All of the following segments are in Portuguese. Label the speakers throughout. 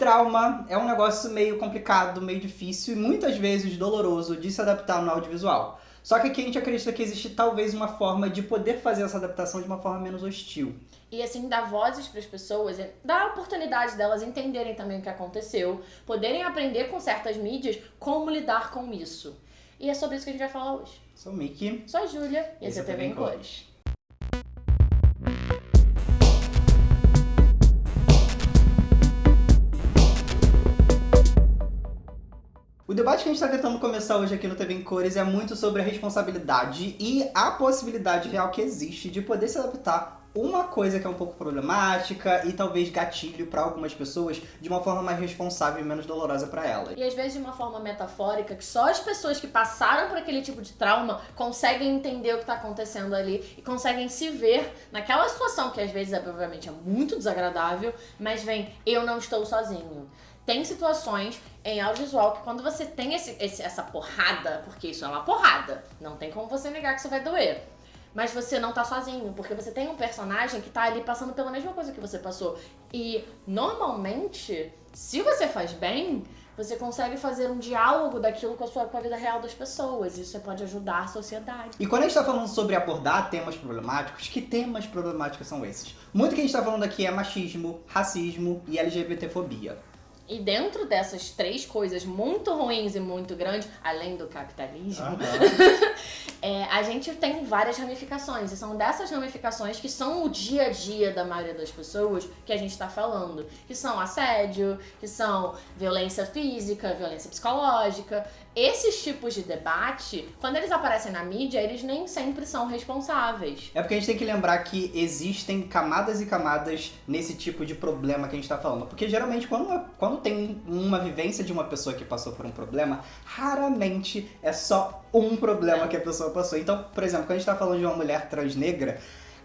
Speaker 1: Trauma é um negócio meio complicado, meio difícil e muitas vezes doloroso de se adaptar no audiovisual. Só que aqui a gente acredita que existe talvez uma forma de poder fazer essa adaptação de uma forma menos hostil.
Speaker 2: E assim, dar vozes para as pessoas, é, dar a oportunidade delas entenderem também o que aconteceu, poderem aprender com certas mídias como lidar com isso. E é sobre isso que a gente vai falar hoje.
Speaker 1: Sou o Mickey.
Speaker 2: Sou a Júlia e esse é TV em Cores.
Speaker 1: O debate que a gente está tentando começar hoje aqui no TV em Cores é muito sobre a responsabilidade e a possibilidade real que existe de poder se adaptar uma coisa que é um pouco problemática e talvez gatilho para algumas pessoas de uma forma mais responsável e menos dolorosa para elas.
Speaker 2: E às vezes de uma forma metafórica, que só as pessoas que passaram por aquele tipo de trauma conseguem entender o que está acontecendo ali e conseguem se ver naquela situação que às vezes, obviamente, é muito desagradável, mas vem, eu não estou sozinho. Tem situações em audiovisual que quando você tem esse, esse, essa porrada, porque isso é uma porrada, não tem como você negar que isso vai doer. Mas você não tá sozinho, porque você tem um personagem que tá ali passando pela mesma coisa que você passou. E normalmente, se você faz bem, você consegue fazer um diálogo daquilo com a sua com a vida real das pessoas. Isso pode ajudar a sociedade.
Speaker 1: E quando a gente está falando sobre abordar temas problemáticos, que temas problemáticos são esses? Muito que a gente está falando aqui é machismo, racismo e LGBTfobia.
Speaker 2: E dentro dessas três coisas muito ruins e muito grandes, além do capitalismo, uhum. é, a gente tem várias ramificações. E são dessas ramificações que são o dia a dia da maioria das pessoas que a gente está falando. Que são assédio, que são violência física, violência psicológica. Esses tipos de debate, quando eles aparecem na mídia, eles nem sempre são responsáveis.
Speaker 1: É porque a gente tem que lembrar que existem camadas e camadas nesse tipo de problema que a gente está falando. Porque geralmente quando, quando tem uma vivência de uma pessoa que passou por um problema, raramente é só um problema que a pessoa passou. Então, por exemplo, quando a gente está falando de uma mulher transnegra,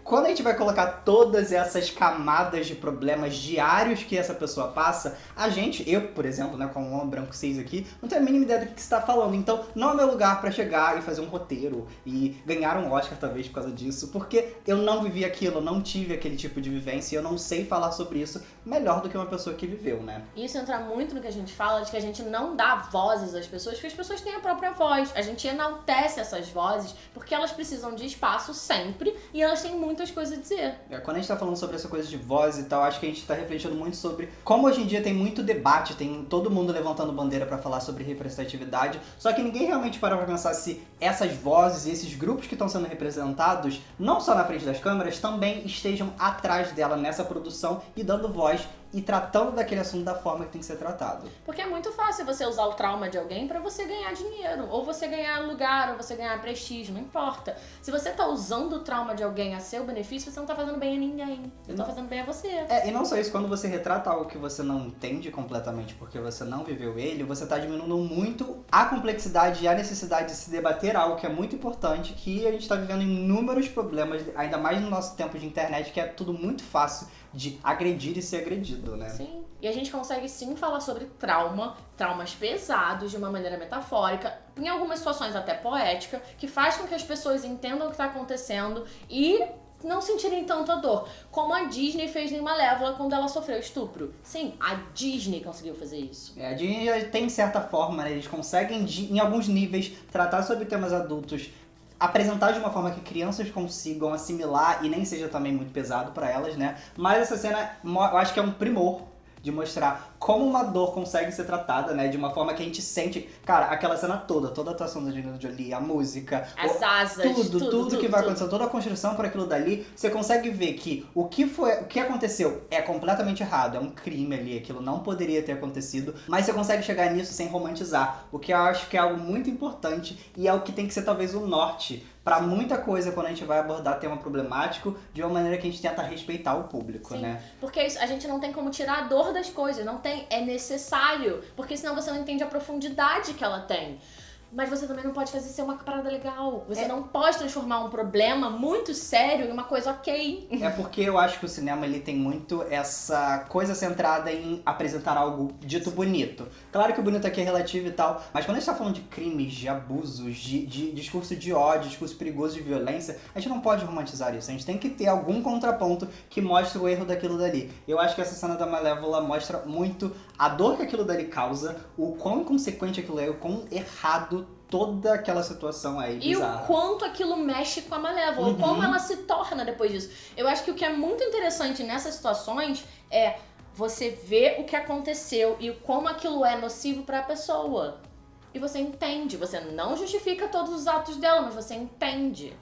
Speaker 1: quando a gente vai colocar todas essas camadas de problemas diários que essa pessoa passa, a gente, eu, por exemplo, né, como um homem branco cis aqui, não tenho a mínima ideia do que está falando. Então, não é meu lugar para chegar e fazer um roteiro e ganhar um Oscar, talvez, por causa disso, porque eu não vivi aquilo, não tive aquele tipo de vivência e eu não sei falar sobre isso melhor do que uma pessoa que viveu, né?
Speaker 2: Isso entra muito no que a gente fala, de que a gente não dá vozes às pessoas, porque as pessoas têm a própria voz. A gente enaltece essas vozes porque elas precisam de espaço sempre e elas têm muito muitas coisas a dizer.
Speaker 1: É, quando a gente tá falando sobre essa coisa de voz e tal, acho que a gente tá refletindo muito sobre como hoje em dia tem muito debate, tem todo mundo levantando bandeira para falar sobre representatividade, só que ninguém realmente parou pra pensar se essas vozes e esses grupos que estão sendo representados, não só na frente das câmeras, também estejam atrás dela nessa produção e dando voz e tratando daquele assunto da forma que tem que ser tratado.
Speaker 2: Porque é muito fácil você usar o trauma de alguém para você ganhar dinheiro, ou você ganhar lugar, ou você ganhar prestígio, não importa. Se você tá usando o trauma de alguém a seu benefício, você não tá fazendo bem a ninguém. Você não. tá fazendo bem a você.
Speaker 1: É, e não só isso, quando você retrata algo que você não entende completamente porque você não viveu ele, você tá diminuindo muito a complexidade e a necessidade de se debater algo que é muito importante, que a gente tá vivendo inúmeros problemas, ainda mais no nosso tempo de internet, que é tudo muito fácil de agredir e ser agredido, né?
Speaker 2: Sim. E a gente consegue sim falar sobre trauma, traumas pesados de uma maneira metafórica, em algumas situações até poética, que faz com que as pessoas entendam o que está acontecendo e não sentirem tanta dor, como a Disney fez em Malévola quando ela sofreu estupro. Sim, a Disney conseguiu fazer isso.
Speaker 1: É, a Disney já tem certa forma, né? Eles conseguem, em alguns níveis, tratar sobre temas adultos apresentar de uma forma que crianças consigam assimilar e nem seja também muito pesado para elas, né? Mas essa cena, eu acho que é um primor de mostrar como uma dor consegue ser tratada, né? De uma forma que a gente sente... Cara, aquela cena toda, toda a atuação da Angelina Jolie, a música...
Speaker 2: As
Speaker 1: o,
Speaker 2: asas,
Speaker 1: tudo,
Speaker 2: tudo,
Speaker 1: tudo, tudo que vai acontecer, toda a construção para aquilo dali, você consegue ver que o que, foi, o que aconteceu é completamente errado, é um crime ali, aquilo não poderia ter acontecido, mas você consegue chegar nisso sem romantizar, o que eu acho que é algo muito importante e é o que tem que ser talvez o norte para muita coisa quando a gente vai abordar tema problemático de uma maneira que a gente tenta respeitar o público,
Speaker 2: Sim,
Speaker 1: né?
Speaker 2: Porque a gente não tem como tirar a dor das coisas, não tem, é necessário, porque senão você não entende a profundidade que ela tem. Mas você também não pode fazer ser uma parada legal. Você
Speaker 1: É.
Speaker 2: não pode transformar um problema muito sério em uma coisa ok.
Speaker 1: É porque eu acho que o cinema ele tem muito essa coisa centrada em apresentar algo dito bonito. Claro que o bonito aqui é relativo e tal, mas quando a gente tá falando de crimes, de abusos, de, de discurso de ódio, discurso perigoso de violência, a gente não pode romantizar isso. A gente tem que ter algum contraponto que mostre o erro daquilo dali. Eu acho que essa cena da Malévola mostra muito a dor que aquilo dali causa, o quão inconsequente aquilo é, o quão errado toda aquela situação é
Speaker 2: E
Speaker 1: bizarra.
Speaker 2: o quanto aquilo mexe com a Malévola,
Speaker 1: Uhum.
Speaker 2: como ela se torna depois disso. Eu acho que o que é muito interessante nessas situações é você ver o que aconteceu e como aquilo é nocivo pra pessoa. E você entende, você não justifica todos os atos dela, mas você entende.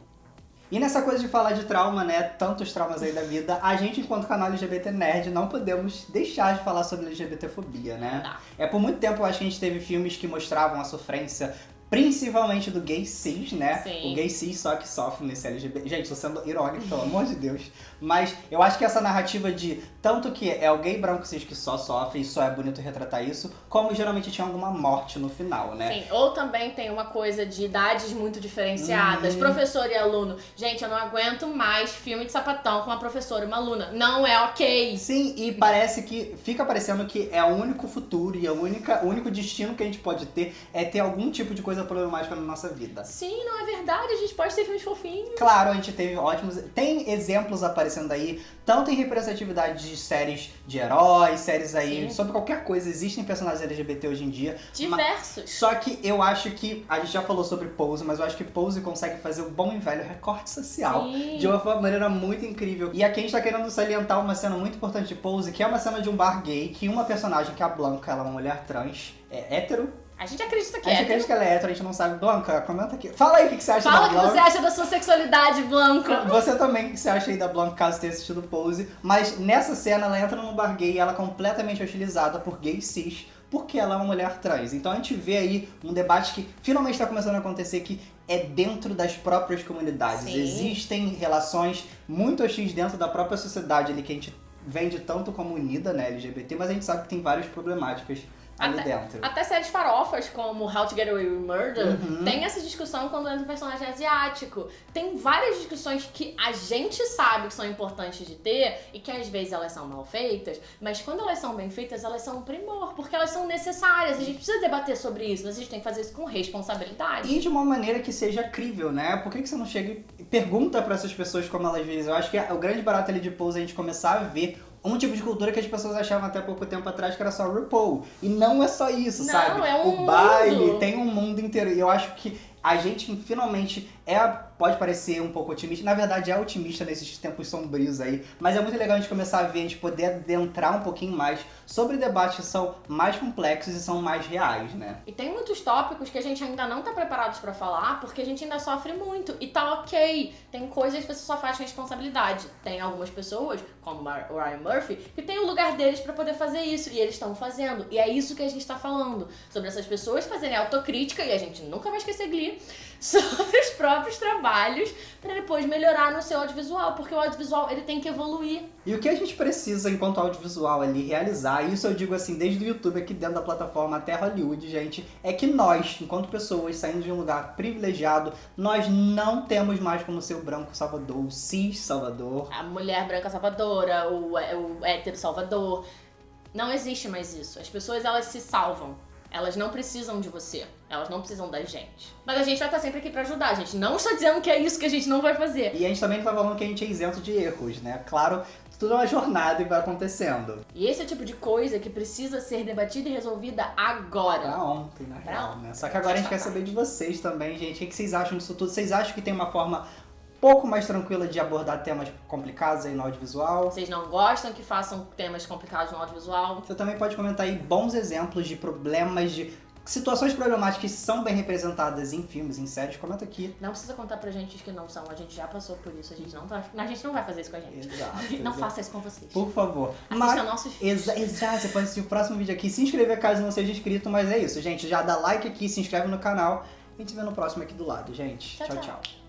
Speaker 1: E nessa coisa de falar de trauma, né, tantos traumas aí da vida, a gente, enquanto canal LGBT Nerd, não podemos deixar de falar sobre LGBTfobia, né?
Speaker 2: Tá.
Speaker 1: É, por muito tempo, eu acho que a gente teve filmes que mostravam a sofrência, principalmente do gay cis, né?
Speaker 2: Sim.
Speaker 1: O gay cis só que sofre nesse LGBT. Gente, tô sendo irônico, pelo amor de Deus. Mas eu acho que essa narrativa de tanto que é o gay branco cis que só sofre e só é bonito retratar isso, como geralmente tinha alguma morte no final, né?
Speaker 2: Sim, ou também tem uma coisa de idades muito diferenciadas,
Speaker 1: Uhum.
Speaker 2: professor e aluno. Gente, eu não aguento mais filme de sapatão com uma professora e uma aluna. Não é ok.
Speaker 1: Sim, e parece que fica parecendo que é o único futuro e a única, o único destino que a gente pode ter é ter algum tipo de coisa problemática na nossa vida.
Speaker 2: Sim, não é verdade. A gente pode ter filmes fofinhos.
Speaker 1: Claro, a gente teve ótimos. Tem exemplos aparecendo aí, tanto em representatividade de séries de heróis, séries aí,
Speaker 2: Sim.
Speaker 1: sobre qualquer coisa. Existem personagens LGBT hoje em dia.
Speaker 2: Diversos.
Speaker 1: Só que eu acho que. A gente já falou sobre Pose, mas eu acho que Pose consegue fazer o bom e velho recorte social.
Speaker 2: Sim.
Speaker 1: De uma maneira muito incrível. E aqui a gente tá querendo salientar uma cena muito importante de Pose, que é uma cena de um bar gay, que uma personagem, que é a Blanca, ela é uma mulher trans, é hétero.
Speaker 2: A gente acredita que
Speaker 1: A gente
Speaker 2: é.
Speaker 1: acredita que ela é hétero, a gente não sabe. Blanca, comenta aqui. Fala aí o que que você acha
Speaker 2: Fala
Speaker 1: da
Speaker 2: o que
Speaker 1: Blanca.
Speaker 2: você acha da sua sexualidade, Blanco.
Speaker 1: Você também, o que você acha aí da Blanca, caso tenha assistido Pose. Mas nessa cena, ela entra num bar gay e ela é completamente hostilizada por gays cis, porque ela é uma mulher trans. Então a gente vê aí um debate que finalmente está começando a acontecer, que é dentro das próprias comunidades.
Speaker 2: Sim.
Speaker 1: Existem relações muito hostis dentro da própria sociedade ali, que a gente vende tanto como unida, né, LGBT, mas a gente sabe que tem várias problemáticas ali
Speaker 2: Até-
Speaker 1: dentro.
Speaker 2: Até séries farofas como How to Get Away with Murder
Speaker 1: Uhum.
Speaker 2: tem essa discussão quando entra um personagem asiático. Tem várias discussões que a gente sabe que são importantes de ter e que às vezes elas são mal feitas, mas quando elas são bem feitas, elas são um primor, porque elas são necessárias. A gente precisa debater sobre isso, mas a gente tem que fazer isso com responsabilidade.
Speaker 1: E de uma maneira que seja crível, né? Por que, que você não chega e pergunta pra essas pessoas como elas vivem? Eu acho que o grande barato ali de Pose é a gente começar a ver um tipo de cultura que as pessoas achavam até pouco tempo atrás que era só RuPaul. E não é só isso,
Speaker 2: Não,
Speaker 1: sabe?
Speaker 2: é um
Speaker 1: o baile
Speaker 2: mundo.
Speaker 1: tem um mundo inteiro. E eu acho que a gente finalmente é, pode parecer um pouco otimista, na verdade é otimista nesses tempos sombrios aí, mas é muito legal a gente começar a ver, a gente poder adentrar um pouquinho mais sobre debates que são mais complexos e são mais reais, né?
Speaker 2: E tem muitos tópicos que a gente ainda não tá preparados pra falar, porque a gente ainda sofre muito. E tá ok. Tem coisas que você só faz responsabilidade. Tem algumas pessoas, como o Ryan Murphy, que tem o lugar deles pra poder fazer isso. E eles estão fazendo. E é isso que a gente tá falando. Sobre essas pessoas fazerem autocrítica, e a gente nunca vai esquecer Glee, sobre os próprios trabalhos, pra depois melhorar no seu audiovisual. Porque o audiovisual, ele tem que evoluir.
Speaker 1: E o que a gente precisa, enquanto audiovisual ali, realizar, e isso eu digo assim, desde o YouTube aqui dentro da plataforma até Hollywood, gente, é que nós, enquanto pessoas saindo de um lugar privilegiado, nós não temos mais como ser o branco salvador, o cis salvador.
Speaker 2: a mulher branca salvadora, o, o hétero salvador. Não existe mais isso. As pessoas, elas se salvam. Elas não precisam de você. Elas não precisam da gente. Mas a gente vai estar sempre aqui pra ajudar. A gente não está dizendo que é isso que a gente não vai fazer.
Speaker 1: E a gente também não tá falando que a gente é isento de erros, né? Claro, tudo é uma jornada e vai acontecendo.
Speaker 2: E esse é o tipo de coisa que precisa ser debatida e resolvida agora.
Speaker 1: Pra ontem, na
Speaker 2: Pra
Speaker 1: real,
Speaker 2: ontem.
Speaker 1: né? Só que agora a gente quer saber de vocês também, gente. O que que vocês acham disso tudo? Vocês acham que tem uma forma pouco mais tranquila de abordar temas complicados aí no audiovisual?
Speaker 2: Vocês não gostam que façam temas complicados no audiovisual?
Speaker 1: Você também pode comentar aí bons exemplos de problemas, de situações problemáticas que são bem representadas em filmes, em séries. Comenta aqui.
Speaker 2: Não precisa contar pra gente os que não são. A gente já passou por isso. A gente não, tá, a gente não vai fazer isso com a gente.
Speaker 1: Exato.
Speaker 2: Não
Speaker 1: exato.
Speaker 2: faça isso com vocês.
Speaker 1: Por favor.
Speaker 2: Assista nossos filmes.
Speaker 1: Exa exato, você pode assistir o próximo vídeo aqui, se inscrever caso não seja inscrito, mas é isso, gente. Já dá like aqui, se inscreve no canal. A gente vê no próximo aqui do lado, gente.
Speaker 2: Tchau,
Speaker 1: tchau.
Speaker 2: tchau.
Speaker 1: tchau.